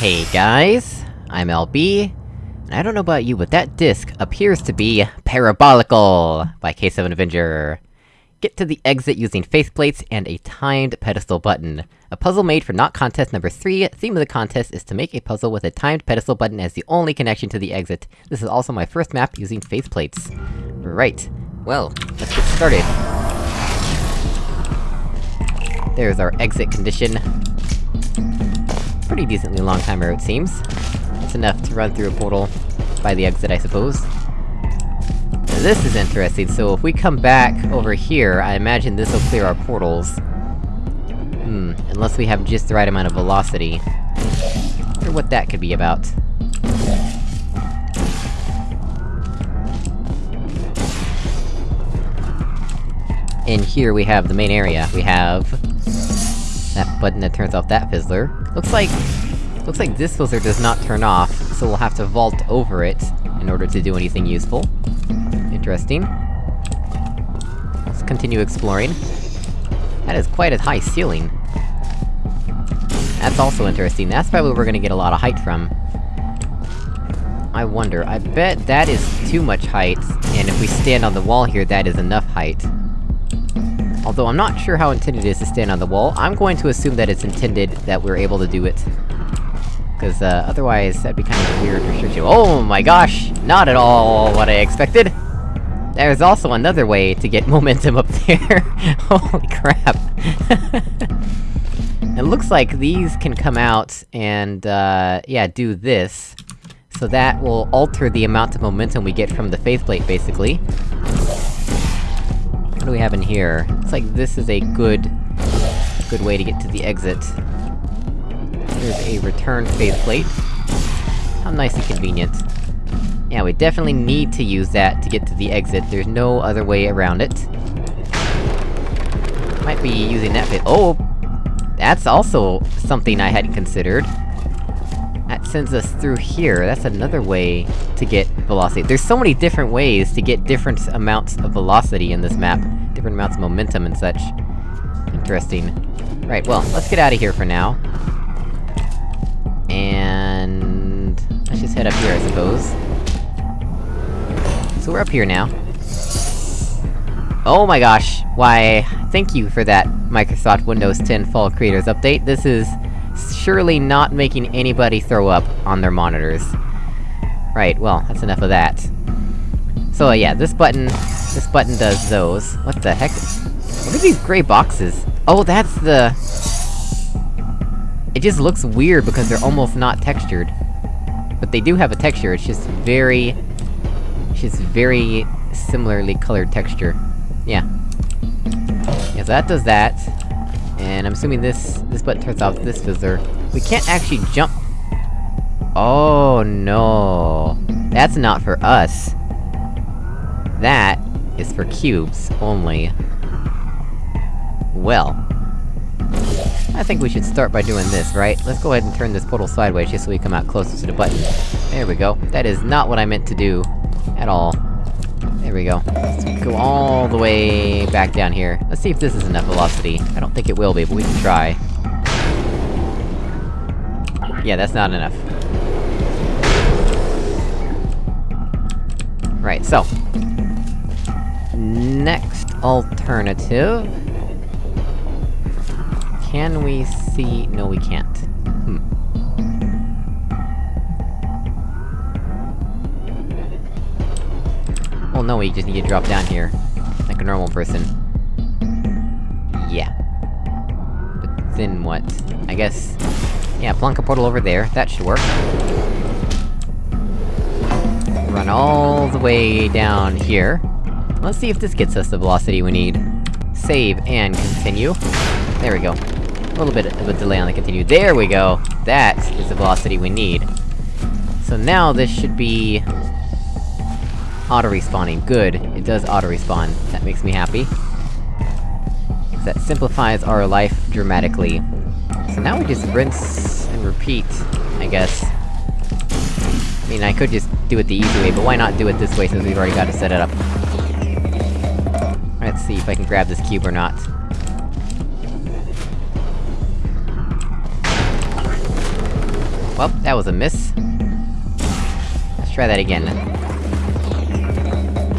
Hey guys, I'm LB, and I don't know about you, but that disc appears to be Parabolical by K7 Avenger. Get to the exit using faith plates and a timed pedestal button. A puzzle made for Not Contest number 3, theme of the contest is to make a puzzle with a timed pedestal button as the only connection to the exit. This is also my first map using faith plates. Right. Well, let's get started. There's our exit condition. Pretty decently long timer, it seems. It's enough to run through a portal by the exit, I suppose. Now this is interesting, so if we come back over here, I imagine this'll clear our portals. Hmm, unless we have just the right amount of velocity. wonder what that could be about. In here we have the main area. We have... that button that turns off that fizzler. Looks like... Looks like this fizzler does not turn off, so we'll have to vault over it in order to do anything useful. Interesting. Let's continue exploring. That is quite a high ceiling. That's also interesting, that's probably where we're gonna get a lot of height from. I wonder, I bet that is too much height, and if we stand on the wall here, that is enough height. Although I'm not sure how intended it is to stand on the wall, I'm going to assume that it's intended that we're able to do it. Cause, uh, otherwise, that'd be kind of a weird restriction- Oh my gosh! Not at all what I expected! There's also another way to get momentum up there! Holy crap! it looks like these can come out and, uh, yeah, do this. So that will alter the amount of momentum we get from the faith plate, basically. Have in here? Looks like this is a good... good way to get to the exit. There's a return faith plate. How nice and convenient. Yeah, we definitely need to use that to get to the exit, there's no other way around it. Might be using that bit- oh! That's also something I hadn't considered. Sends us through here, that's another way to get velocity. There's so many different ways to get different amounts of velocity in this map. Different amounts of momentum and such. Interesting. Right, well, let's get out of here for now. And... Let's just head up here, I suppose. So we're up here now. Oh my gosh! Why, thank you for that, Microsoft Windows 10 Fall Creators Update. This is surely not making anybody throw up on their monitors. Right, well, that's enough of that. So uh, yeah, this button... this button does those. What the heck? What are these gray boxes? Oh, that's the... It just looks weird because they're almost not textured. But they do have a texture, it's just very... It's just very... similarly colored texture. Yeah. Yeah, so that does that. And I'm assuming this- this button turns off this fizzler. We can't actually jump- Oh no. That's not for us. That is for cubes, only. Well. I think we should start by doing this, right? Let's go ahead and turn this portal sideways just so we come out closer to the button. There we go. That is not what I meant to do. At all. There we go. Let's go all the way back down here. Let's see if this is enough velocity. I don't think it will be, but we can try. Yeah, that's not enough. Right, so... Next alternative... Can we see- no we can't. Well no, you just need to drop down here. Like a normal person. Yeah. But then what? I guess... Yeah, plunk a portal over there, that should work. Run all the way down here. Let's see if this gets us the velocity we need. Save and continue. There we go. A little bit of a delay on the continue. There we go! That is the velocity we need. So now this should be... Auto-respawning. Good. It does auto-respawn. That makes me happy. That simplifies our life dramatically. So now we just rinse and repeat, I guess. I mean, I could just do it the easy way, but why not do it this way since we've already got to set it up? Let's see if I can grab this cube or not. Well, that was a miss. Let's try that again.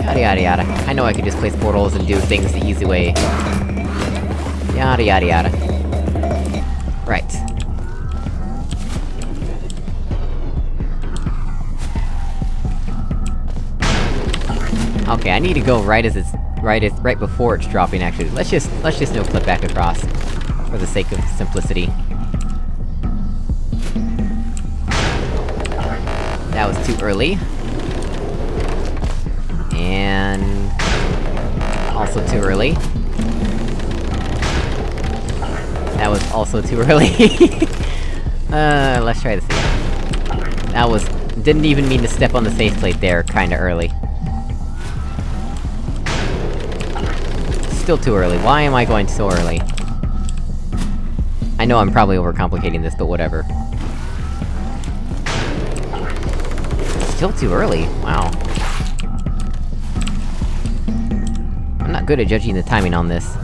Yada yada yada. I know I can just place portals and do things the easy way. Yada yada yada. Right. Okay, I need to go right as it's- right as- right before it's dropping, actually. Let's just- let's just no clip back across. For the sake of simplicity. That was too early. And... Also too early. That was also too early. uh, let's try this again. That was... Didn't even mean to step on the safe plate there, kinda early. Still too early. Why am I going so early? I know I'm probably overcomplicating this, but whatever. Still too early, wow. I'm not good at judging the timing on this.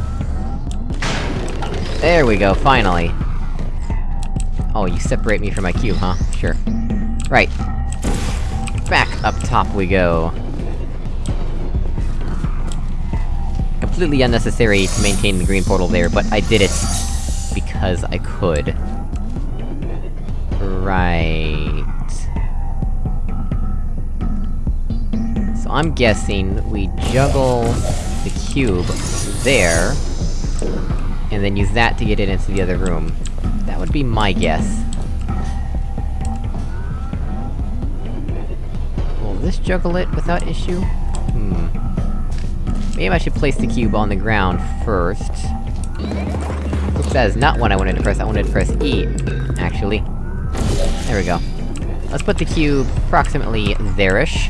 There we go, finally! Oh, you separate me from my cube, huh? Sure. Right. Back up top we go. Completely unnecessary to maintain the green portal there, but I did it... because I could. Right... So I'm guessing we juggle the cube there, and then use that to get it into the other room. That would be my guess. Will this juggle it without issue? Hmm... Maybe I should place the cube on the ground first. Oops, that is not what I wanted to press, I wanted to press E, actually. There we go. Let's put the cube approximately there-ish.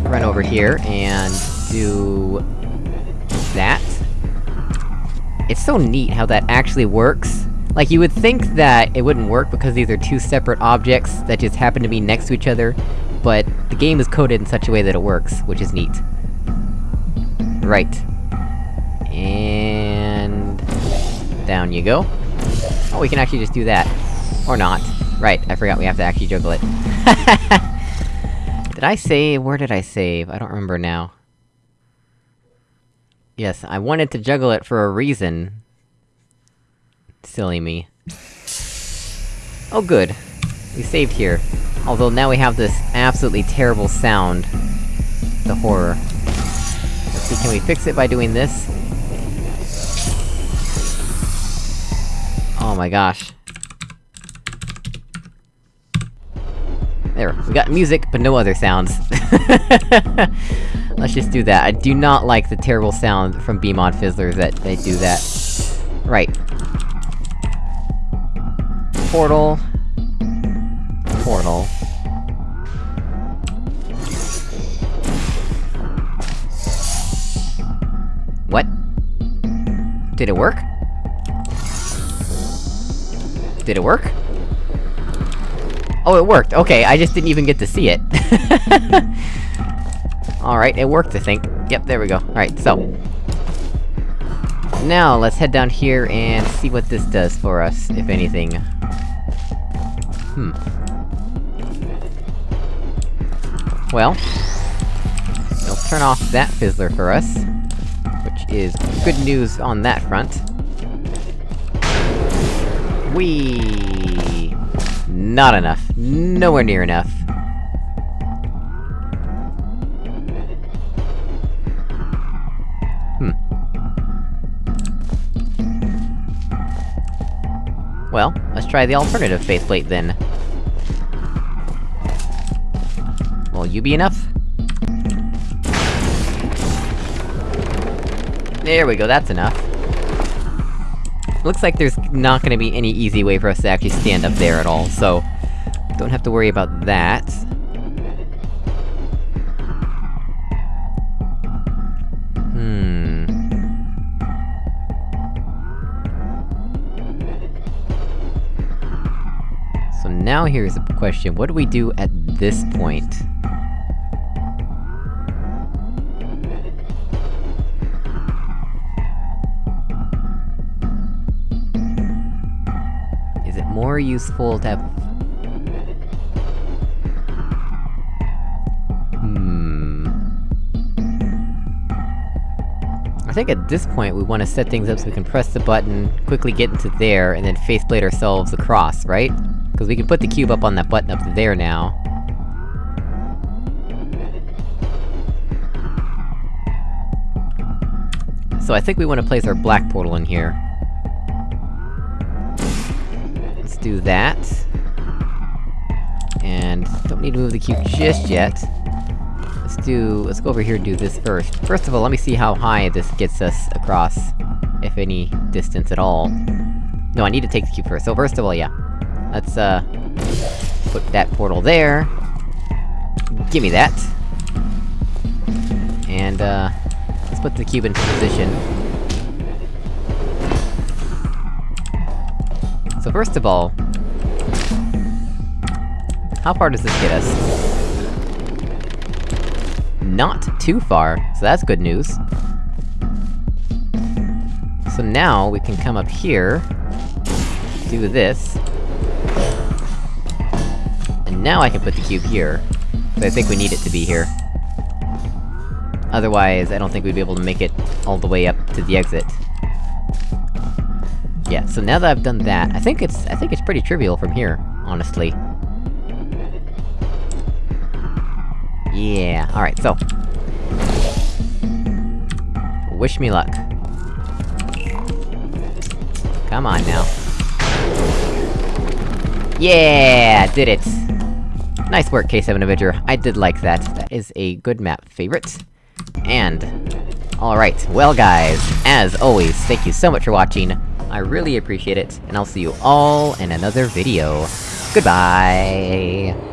Run over here, and do... that. It's so neat how that actually works. Like, you would think that it wouldn't work because these are two separate objects that just happen to be next to each other, but the game is coded in such a way that it works, which is neat. Right. And... Down you go. Oh, we can actually just do that. Or not. Right, I forgot we have to actually juggle it. did I save? Where did I save? I don't remember now. Yes, I wanted to juggle it for a reason. Silly me. Oh good. We saved here. Although now we have this absolutely terrible sound. The horror. Let's see, can we fix it by doing this? Oh my gosh. There, we got music, but no other sounds. Let's just do that. I do not like the terrible sound from Beamon Fizzlers that they do that. Right. Portal. Portal. What? Did it work? Did it work? Oh, it worked! Okay, I just didn't even get to see it. Alright, it worked, I think. Yep, there we go. Alright, so... Now, let's head down here and see what this does for us, if anything. Hmm. Well... It'll turn off that fizzler for us. Which is good news on that front. Whee! Not enough. Nowhere near enough. Well, let's try the alternative faith plate then. Will you be enough? There we go, that's enough. Looks like there's not gonna be any easy way for us to actually stand up there at all, so... Don't have to worry about that. now here's a question, what do we do at this point? Is it more useful to have... Hmm... I think at this point we want to set things up so we can press the button, quickly get into there, and then faith plate ourselves across, right? Because we can put the cube up on that button up there now. So I think we want to place our black portal in here. Let's do that. And... don't need to move the cube just yet. Let's do... let's go over here and do this first. First of all, let me see how high this gets us across. If any distance at all. No, I need to take the cube first. So first of all, yeah. Let's, uh... Put that portal there. Gimme that. And, uh... Let's put the cube into position. So first of all... How far does this get us? Not too far, so that's good news. So now, we can come up here... Do this... Now I can put the cube here. But I think we need it to be here. Otherwise, I don't think we'd be able to make it all the way up to the exit. Yeah, so now that I've done that, I think it's- I think it's pretty trivial from here, honestly. Yeah, alright, so... Wish me luck. Come on now. Yeah! Did it! Nice work, K7 Avenger, I did like that. That is a good map favorite. And... Alright, well guys, as always, thank you so much for watching, I really appreciate it, and I'll see you all in another video. Goodbye!